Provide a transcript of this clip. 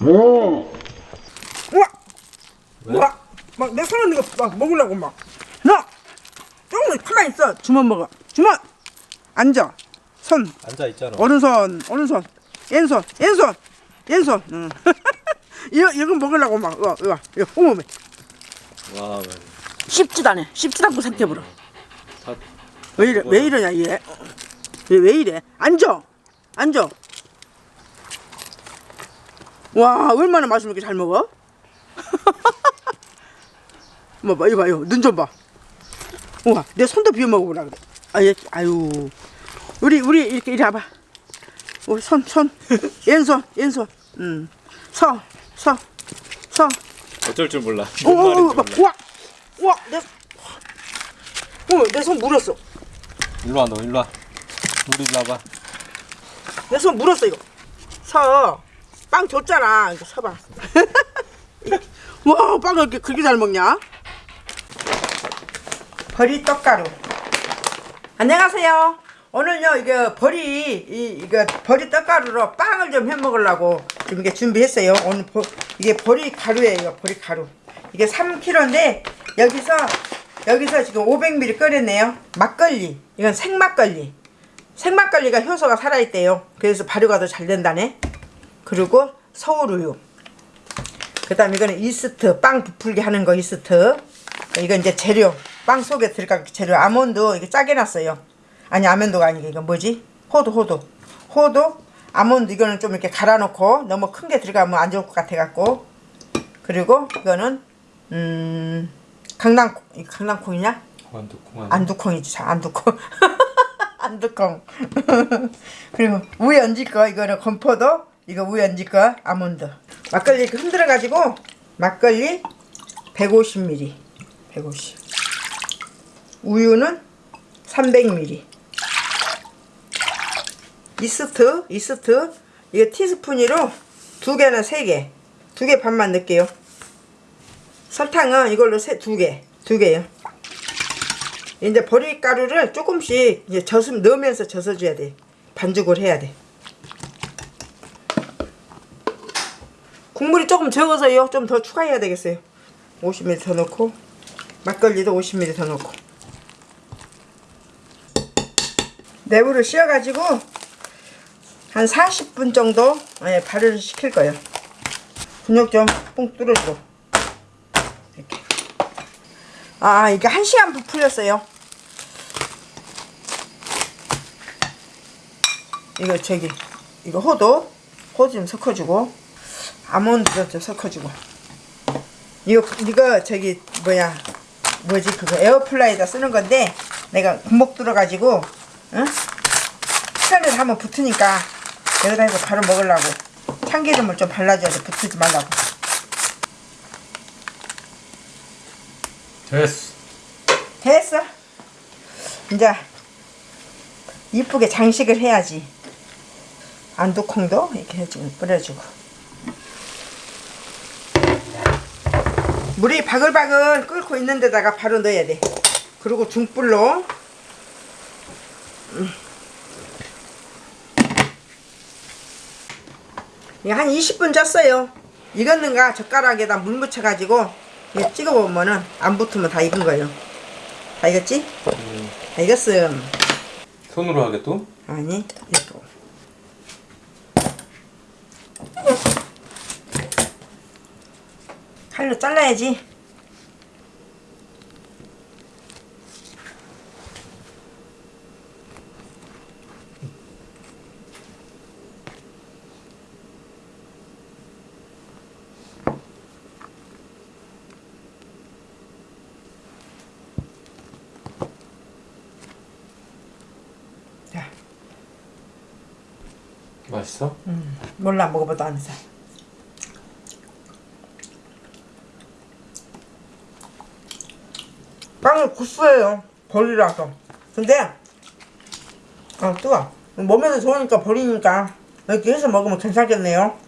우와! 왜? 우와! 막 내 손에 있는 거 막 먹으려고 막 너! 조금 가만히 있어! 주먹 먹어. 주먹! 앉아. 손. 앉아 있잖아. 오른손 오른손. 왼손 왼손. 왼손. 응. 이거 이거 먹으려고 막. 이거 이거 이거 어머머 와, man. 씹지도 않아. 씹지도 않고 삼켜버려. 다왜 이래 왜 이러냐 얘? 왜, 왜 이래? 앉아. 앉아 와 얼마나 맛있는 게 잘 먹어 뭐 봐, 이거 봐요 눈 좀 봐 우와 내 손도 비워 먹어보라 그래 아, 얘, 아유 우리 우리 이렇게 이리 와봐 우리 손 손 왼손 왼손 음 서 서 서 어쩔 줄 몰라. 어, 뭔 어, 어, 말인지 몰라. 와, 와, 내, 어, 내 손 물었어. 일로 와, 너 일로 와. 우리 일로 와봐. 내 손 물었어 이거. 서, 빵 줬잖아. 이거 서봐. 와, 빵을 이렇게 그렇게 잘 먹냐? 버리 떡가루. 안녕하세요. 오늘요 이거 버리 이 이거 버리 떡가루로 빵을 좀 해 먹으려고 지금 이게 준비했어요. 오늘 버, 이게 버리 가루예요. 버리 가루. 이게 3kg인데 여기서 여기서 지금 500ml 끓였네요. 막걸리. 이건 생막걸리. 생막걸리가 효소가 살아있대요. 그래서 발효가 더 잘 된다네. 그리고 서울우유. 그 다음 이거는 이스트. 빵 부풀게 하는 거 이스트. 이건 이제 재료. 빵 속에 들어갈 재료. 아몬드 이게 짜게 놨어요. 아니 아몬드가 아니고 이거 뭐지? 호두 호두. 호두. 아몬드 이거는 좀 이렇게 갈아 놓고 너무 큰 게 들어가면 안 좋을 것 같아 갖고. 그리고 이거는 음 강낭콩. 이거 강낭콩이냐? 아니야? 안두콩이지 자, 안두콩 안두콩 그리고 얹을 거 이거는 건포도 이거 얹을 거 아몬드. 막걸리 이렇게 흔들어 가지고 막걸리 150ml 150 우유는 300ml 이스트 이스트 이게 티스푼으로 두 개나 세 개 두 개 반만 넣을게요. 설탕은 이걸로 세, 두 개, 두 개요. 이제 보리가루를 조금씩 이제 젖음 넣으면서 젖어줘야 돼. 반죽을 해야 돼. 국물이 조금 적어서요. 좀 더 추가해야 되겠어요. 50ml 더 넣고 막걸리도 50ml 더 넣고 내부를 씌워가지고 한 40분 정도 예, 발효를 시킬 거예요. 근육 좀뽕 뚫어주고 이렇게. 아 이게 한 시간 부풀렸어요. 이거 저기 이거 호도 호도 좀 섞어주고 아몬드도 좀 섞어주고 이거 이거 저기 뭐야 뭐지 그거 에어프라이어다 쓰는 건데 내가 구멍 뚫어가지고 응? 시간을 한번 붙으니까 여기다 해서 바로 먹으려고 참기름을 좀 발라줘야 돼 붙지 말라고 됐어. 됐어. 이제 이쁘게 장식을 해야지. 완두콩도 이렇게 해주고 뿌려주고. 물이 바글바글 끓고 있는 데다가 바로 넣어야 돼. 그리고 중불로 음. 한 20분 쪘어요. 익었는가 젓가락에다 물 묻혀가지고 이거 찍어 보면은 안 붙으면 다 익은 거예요. 다 익었지? 음, 다 익었음. 손으로 하게 또? 아니, 이거. 칼로 잘라야지. 자, 맛있어? 몰라 먹어봐도 안 사. 빵은 구수해요. 버리라서. 근데 아 뜨거. 몸에도 좋으니까 버리니까 이렇게 해서 먹으면 괜찮겠네요.